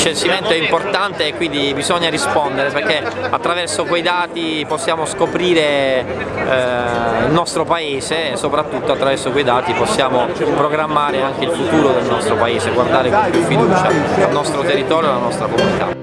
censimento è importante e quindi bisogna rispondere perché attraverso quei dati possiamo scoprire eh, il nostro paese e soprattutto attraverso quei dati possiamo programmare anche il futuro del nostro paese, guardare con più fiducia al nostro territorio e alla nostra comunità.